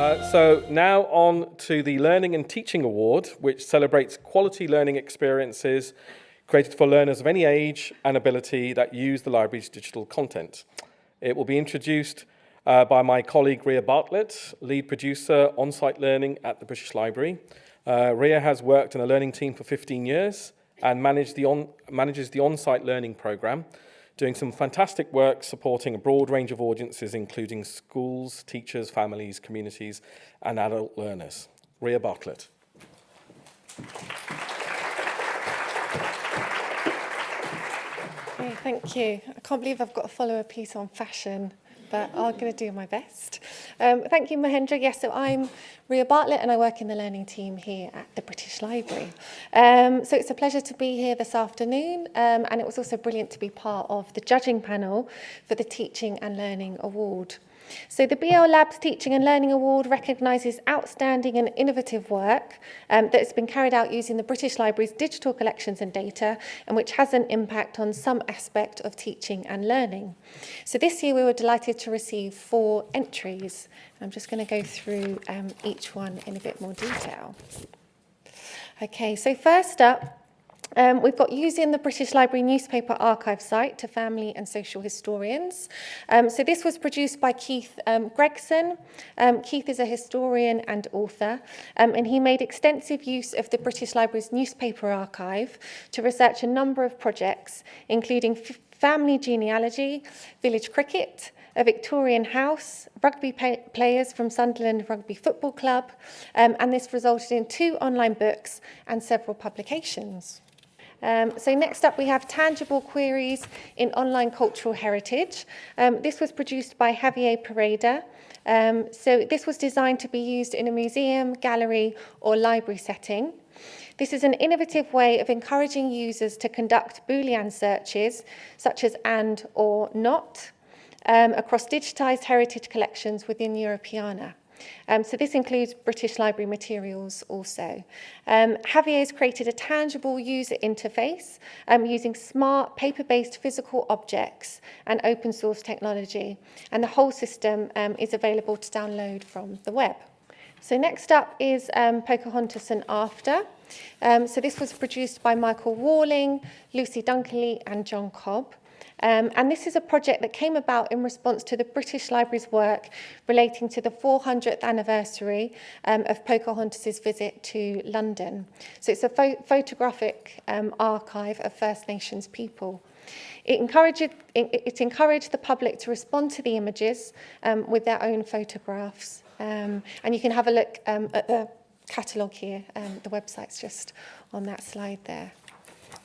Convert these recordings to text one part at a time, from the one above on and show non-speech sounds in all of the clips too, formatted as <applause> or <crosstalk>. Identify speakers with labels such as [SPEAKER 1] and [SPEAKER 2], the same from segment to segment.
[SPEAKER 1] Uh, so now on to the Learning and Teaching Award, which celebrates quality learning experiences created for learners of any age and ability that use the library's digital content. It will be introduced uh, by my colleague Ria Bartlett, lead producer on-site learning at the British Library. Uh, Ria has worked in a learning team for 15 years and managed the on, manages the on-site learning program, doing some fantastic work supporting a broad range of audiences, including schools, teachers, families, communities, and adult learners. Ria Bartlett.
[SPEAKER 2] Okay, thank you. I can't believe I've got a piece on fashion but I'm going to do my best. Um, thank you, Mahendra. Yes, so I'm Ria Bartlett and I work in the learning team here at the British Library. Um, so it's a pleasure to be here this afternoon um, and it was also brilliant to be part of the judging panel for the Teaching and Learning Award. So the BL Labs Teaching and Learning Award recognises outstanding and innovative work um, that's been carried out using the British Library's digital collections and data and which has an impact on some aspect of teaching and learning. So this year we were delighted to receive four entries. I'm just going to go through um, each one in a bit more detail. Okay, so first up, Um, we've got using the British Library newspaper archive site to family and social historians. Um, so this was produced by Keith um, Gregson. Um, Keith is a historian and author, um, and he made extensive use of the British Library's newspaper archive to research a number of projects, including family genealogy, village cricket, a Victorian house, rugby players from Sunderland Rugby Football Club, um, and this resulted in two online books and several publications. Um, so next up we have tangible queries in online cultural heritage. Um, this was produced by Javier Pereda. Um, so this was designed to be used in a museum, gallery or library setting. This is an innovative way of encouraging users to conduct Boolean searches such as and or not um, across digitized heritage collections within Europeana. Um, so this includes British Library materials also. Um, Javier has created a tangible user interface um, using smart paper-based physical objects and open source technology. And the whole system um, is available to download from the web. So next up is um, Pocahontas and After. Um, so this was produced by Michael Walling, Lucy Dunkley and John Cobb. Um, and this is a project that came about in response to the British Library's work relating to the 400th anniversary um, of Pocahontas's visit to London. So it's a pho photographic um, archive of First Nations people. It encouraged, it, encouraged the public to respond to the images um, with their own photographs. Um, and you can have a look um, at the catalogue here. Um, the website's just on that slide there.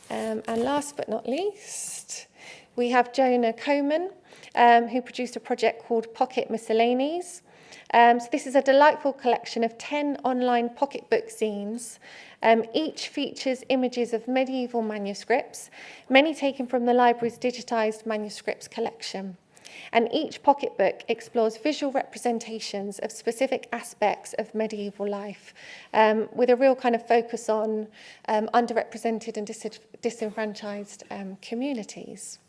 [SPEAKER 2] Um, and last but not least, We have Jonah Coman, um, who produced a project called Pocket Miscellanies. Um, so this is a delightful collection of 10 online pocketbook zines. Um, each features images of medieval manuscripts, many taken from the library's digitised manuscripts collection. And each pocketbook explores visual representations of specific aspects of medieval life, um, with a real kind of focus on um, underrepresented and dis disenfranchised um, communities.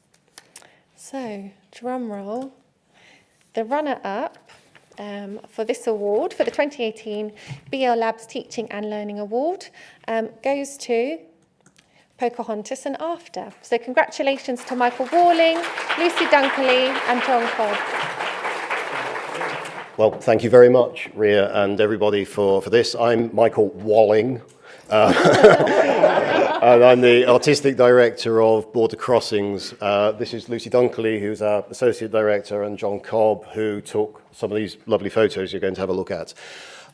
[SPEAKER 2] So, drum roll. The runner-up um, for this award, for the 2018 BL Labs Teaching and Learning Award, um, goes to Pocahontas and After. So congratulations to Michael Walling, Lucy Dunkley and John Cobb.
[SPEAKER 3] Well, thank you very much, Ria, and everybody for, for this. I'm Michael Walling. Uh, <laughs> <laughs> and I'm the artistic director of Border Crossings. Uh, this is Lucy Dunkley, who's our associate director, and John Cobb, who took some of these lovely photos you're going to have a look at.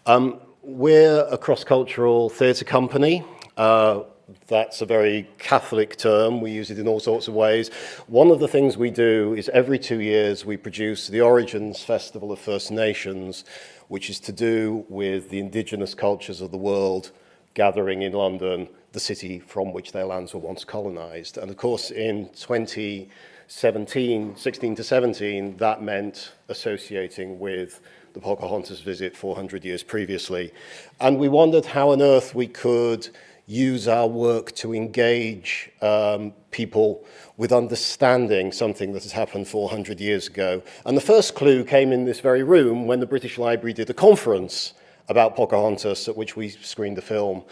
[SPEAKER 3] Um, we're a cross-cultural theatre company. Uh, that's a very Catholic term. We use it in all sorts of ways. One of the things we do is every two years we produce the Origins Festival of First Nations, which is to do with the indigenous cultures of the world gathering in London the city from which their lands were once colonized. And of course, in 2017, 16 to 17, that meant associating with the Pocahontas visit 400 years previously. And we wondered how on earth we could use our work to engage um, people with understanding something that has happened 400 years ago. And the first clue came in this very room when the British Library did a conference about Pocahontas at which we screened the film.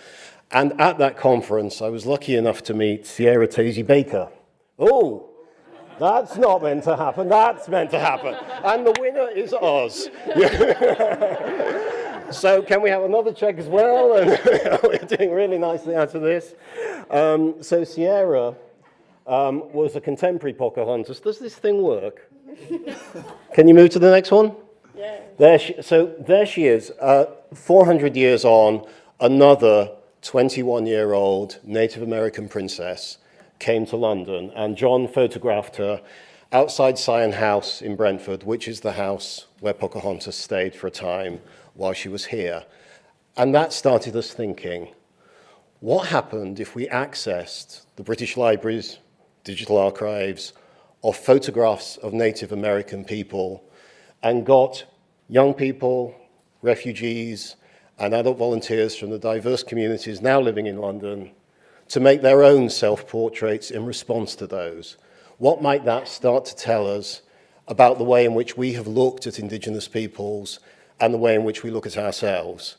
[SPEAKER 3] And at that conference, I was lucky enough to meet Sierra Tasi Baker. Oh, that's not meant to happen. That's meant to happen. And the winner is Oz. <laughs> so can we have another check as well? And <laughs> we're doing really nicely out of this. Um, so Sierra um, was a contemporary Pocahontas. Does this thing work? <laughs> Can you move to the next one? Yeah. There she, so there she is, uh, 400 years on, another 21-year-old Native American princess came to London, and John photographed her outside Syon House in Brentford, which is the house where Pocahontas stayed for a time while she was here. And that started us thinking, what happened if we accessed the British Library's digital archives of photographs of Native American people and got young people, refugees, and adult volunteers from the diverse communities now living in London to make their own self-portraits in response to those. What might that start to tell us about the way in which we have looked at Indigenous peoples and the way in which we look at ourselves?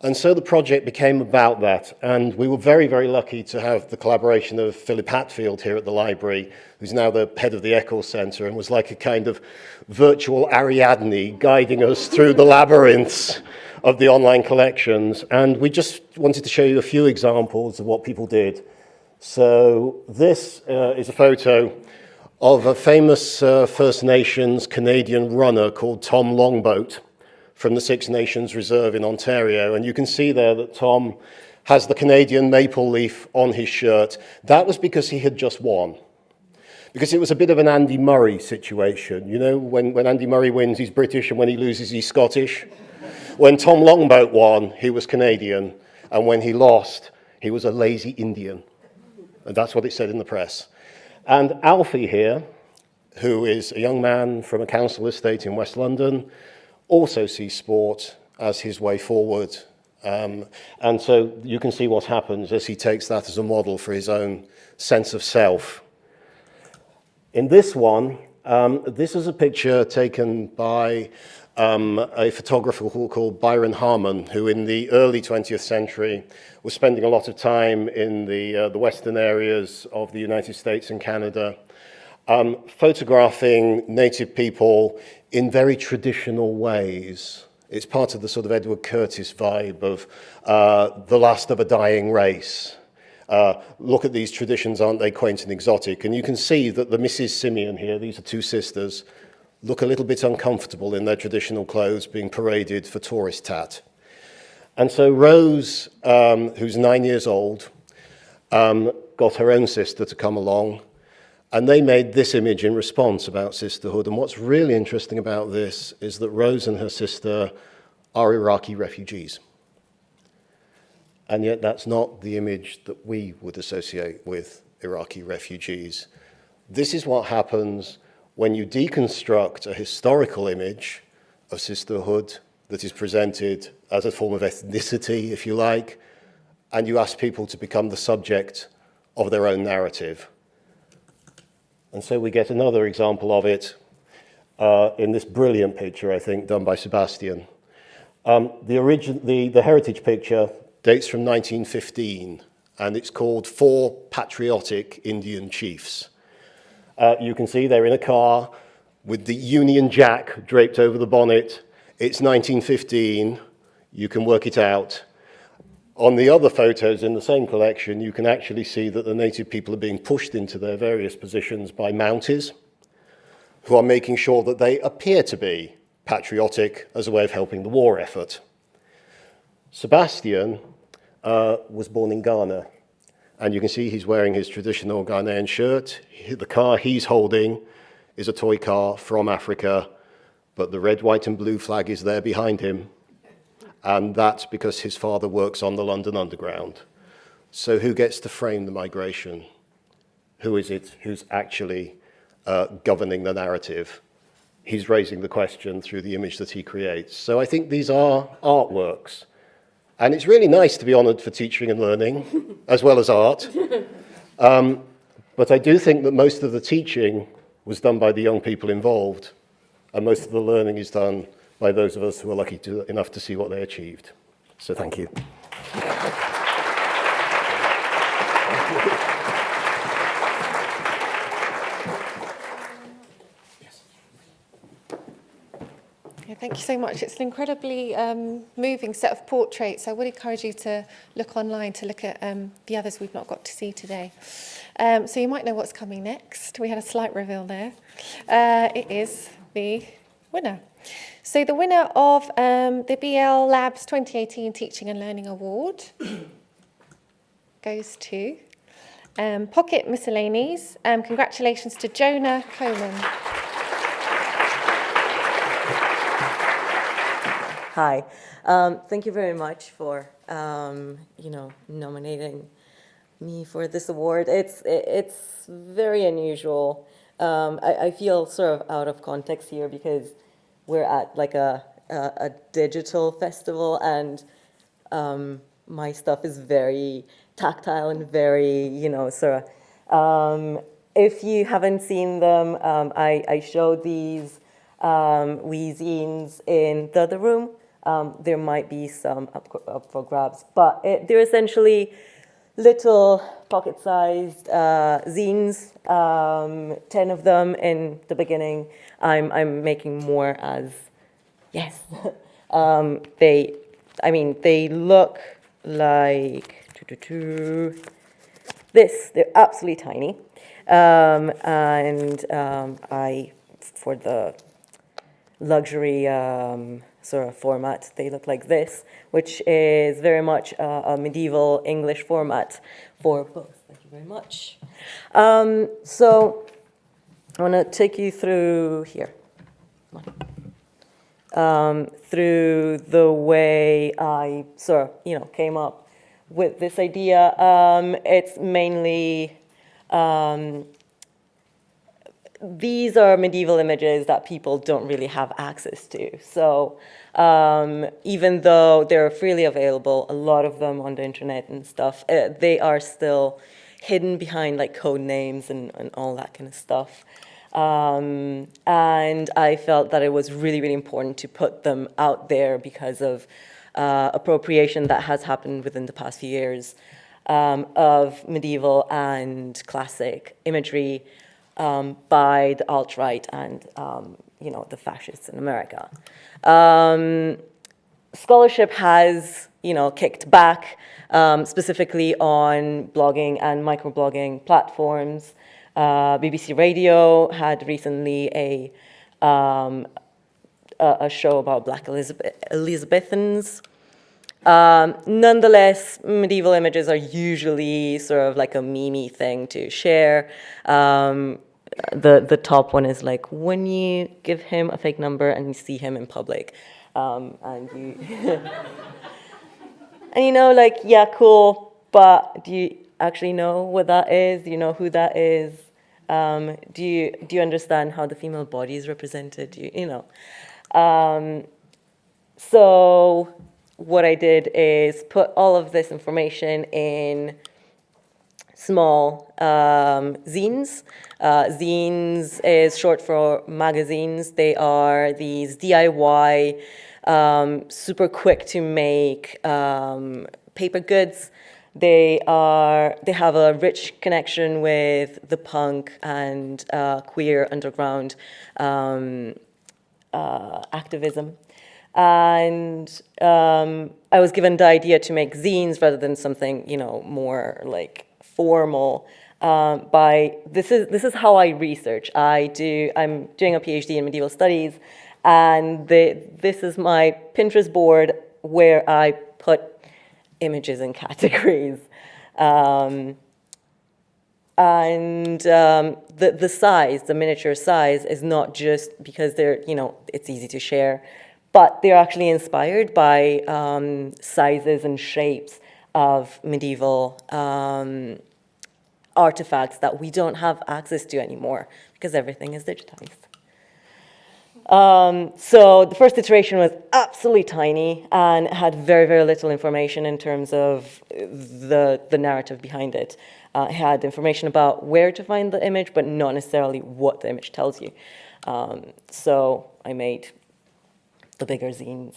[SPEAKER 3] And so the project became about that, and we were very, very lucky to have the collaboration of Philip Hatfield here at the library, who's now the head of the Eccles Centre, and was like a kind of virtual Ariadne guiding us through the labyrinths of the online collections. And we just wanted to show you a few examples of what people did. So this uh, is a photo of a famous uh, First Nations Canadian runner called Tom Longboat from the Six Nations Reserve in Ontario. And you can see there that Tom has the Canadian maple leaf on his shirt. That was because he had just won. Because it was a bit of an Andy Murray situation. You know, when, when Andy Murray wins, he's British, and when he loses, he's Scottish. When Tom Longboat won, he was Canadian, and when he lost, he was a lazy Indian. And that's what it said in the press. And Alfie here, who is a young man from a council estate in West London, also sees sport as his way forward. Um, and so you can see what happens as he takes that as a model for his own sense of self. In this one, um, this is a picture taken by um, a photographer called Byron Harmon, who in the early 20th century was spending a lot of time in the, uh, the western areas of the United States and Canada, um, photographing native people in very traditional ways. It's part of the sort of Edward Curtis vibe of uh, the last of a dying race. Uh, look at these traditions, aren't they quaint and exotic? And you can see that the Mrs. Simeon here, these are two sisters, look a little bit uncomfortable in their traditional clothes being paraded for tourist tat. And so Rose, um, who's nine years old, um, got her own sister to come along and they made this image in response about sisterhood. And what's really interesting about this is that Rose and her sister are Iraqi refugees. And yet that's not the image that we would associate with Iraqi refugees. This is what happens when you deconstruct a historical image of sisterhood that is presented as a form of ethnicity, if you like, and you ask people to become the subject of their own narrative. And so we get another example of it uh, in this brilliant picture, I think, done by Sebastian. Um, the, origin, the, the heritage picture dates from 1915, and it's called Four Patriotic Indian Chiefs. Uh, you can see they're in a car with the Union Jack draped over the bonnet. It's 1915. You can work it out. On the other photos in the same collection, you can actually see that the native people are being pushed into their various positions by Mounties, who are making sure that they appear to be patriotic as a way of helping the war effort. Sebastian uh, was born in Ghana and you can see he's wearing his traditional Ghanaian shirt. The car he's holding is a toy car from Africa, but the red, white and blue flag is there behind him. And that's because his father works on the London Underground. So who gets to frame the migration? Who is it who's actually uh, governing the narrative? He's raising the question through the image that he creates. So I think these are artworks And it's really nice to be honoured for teaching and learning, <laughs> as well as art. Um, but I do think that most of the teaching was done by the young people involved, and most of the learning is done by those of us who are lucky to, enough to see what they achieved. So thank you.
[SPEAKER 2] Thank you so much. It's an incredibly um, moving set of portraits. I would encourage you to look online to look at um, the others we've not got to see today. Um, so you might know what's coming next. We had a slight reveal there. Uh, it is the winner. So the winner of um, the BL Labs 2018 Teaching and Learning Award <clears throat> goes to um, Pocket Miscellanies. Um, congratulations to Jonah Coleman.
[SPEAKER 4] Hi. Um, thank you very much for, um, you know, nominating me for this award. It's, it's very unusual. Um, I, I feel sort of out of context here because we're at like a, a, a digital festival and um, my stuff is very tactile and very, you know, sort of, um, if you haven't seen them, um, I, I showed these um, in the other room. Um, there might be some up, up for grabs, but it, they're essentially little pocket-sized uh, zines, um, 10 of them in the beginning. I'm, I'm making more as, yes. <laughs> um, they, I mean, they look like this. They're absolutely tiny. Um, and um, I, for the luxury um, sort of format. They look like this, which is very much a, a medieval English format for books. Thank you very much. Um, so I want to take you through here. Um, through the way I sort of, you know, came up with this idea. Um, it's mainly um, these are medieval images that people don't really have access to. So um, even though they're freely available, a lot of them on the internet and stuff, uh, they are still hidden behind like code names and, and all that kind of stuff. Um, and I felt that it was really, really important to put them out there because of uh, appropriation that has happened within the past few years um, of medieval and classic imagery um, by the alt-right and um, you know the fascists in America. Um, scholarship has you know kicked back um, specifically on blogging and microblogging platforms. Uh, BBC Radio had recently a a, a, show about Black Elizabeth, Elizabethans. Um, nonetheless, medieval images are usually sort of like a meme thing to share. Um, the, the top one is like when you give him a fake number and you see him in public. Um, and you, <laughs> and you know, like, yeah, cool, but do you actually know what that is? Do you know who that is? Um, do you do you understand how the female body is represented? You, you know. Um, so what I did is put all of this information in small um, zines. Uh, zines is short for magazines. They are these DIY, um, super quick to make um, paper goods. They are they have a rich connection with the punk and uh, queer underground um, uh, activism. And um, I was given the idea to make zines rather than something, you know, more like formal um, by, this is, this is how I research. I do, I'm doing a PhD in medieval studies, and the, this is my Pinterest board where I put images in <laughs> categories. Um, and um, the, the size, the miniature size, is not just because they're, you know, it's easy to share, but they're actually inspired by um, sizes and shapes of medieval um, artifacts that we don't have access to anymore because everything is digitized. Um, so the first iteration was absolutely tiny and had very, very little information in terms of the, the narrative behind it. Uh, it had information about where to find the image, but not necessarily what the image tells you. Um, so I made the bigger zines.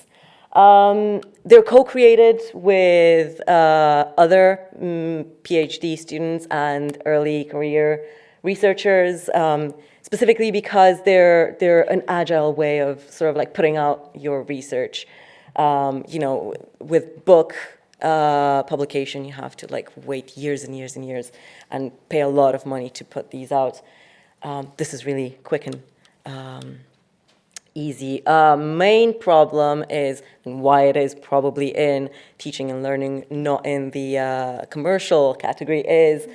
[SPEAKER 4] Um, they're co-created with uh, other mm, PhD students and early career researchers, um, specifically because they're, they're an agile way of sort of like putting out your research. Um, you know, with book uh, publication, you have to like wait years and years and years and pay a lot of money to put these out. Um, this is really quick and um, easy. Uh, main problem is, why it is probably in teaching and learning, not in the uh, commercial category, is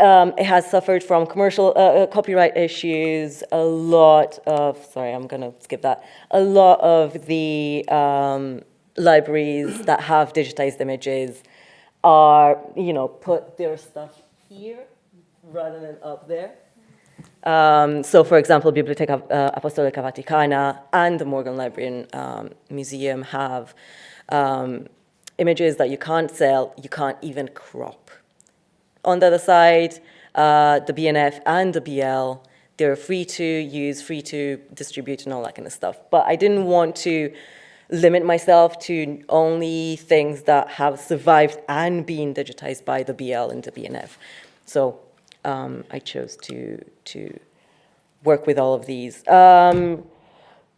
[SPEAKER 4] um, it has suffered from commercial uh, uh, copyright issues, a lot of, sorry, I'm going to skip that, a lot of the um, libraries that have digitized images are, you know, put their stuff here rather than up there. Um, so, for example, Biblioteca uh, Apostolica Vaticana and the Morgan Library and um, Museum have um, images that you can't sell, you can't even crop. On the other side, uh, the BNF and the BL, they're free to use, free to distribute and all that kind of stuff. But I didn't want to limit myself to only things that have survived and been digitized by the BL and the BNF. So um, I chose to, to work with all of these. Um,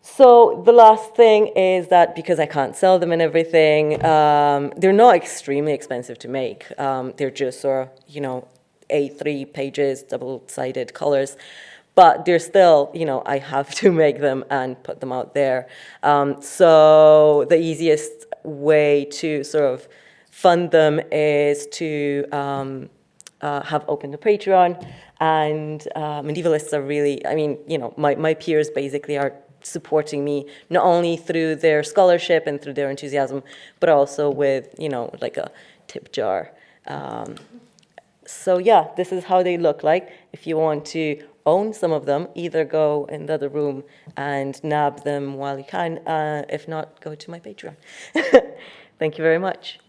[SPEAKER 4] so the last thing is that because I can't sell them and everything, um, they're not extremely expensive to make. Um, they're just sort of, you know, A3 pages, double-sided colors. But they're still, you know, I have <laughs> to make them and put them out there. Um, so the easiest way to sort of fund them is to um, uh, have opened a Patreon, and uh, medievalists are really, I mean, you know, my, my peers basically are supporting me not only through their scholarship and through their enthusiasm, but also with, you know, like a tip jar. Um, so yeah, this is how they look like. If you want to own some of them, either go in the other room and nab them while you can. Uh, if not, go to my Patreon. <laughs> Thank you very much.